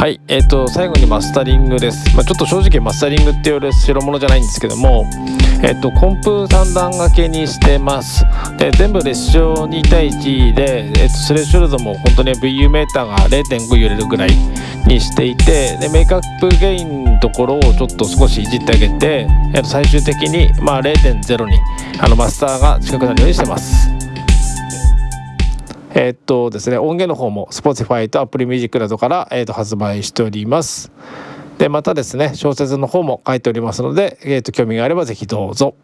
はい、えーと、最後にマスタリングです、まあ、ちょっと正直マスタリングっていう代物じゃないんですけども、えーと、コンプ3段掛けにしてます。で全部列車2対1で、えーと、スレッシュルドも本当に VU メーターが0.5揺れるぐらいにしていてでメイクアップゲインのところをちょっと少しいじってあげて、えー、と最終的に、まあ、0.0にあのマスターが近くなるようにしてます。え、っとですね音源の方も Spotify と Apple Music などから、え、っと発売しておりますでまたですね小説の方も書いておりますので、え、っと興味があれば是非どうぞ。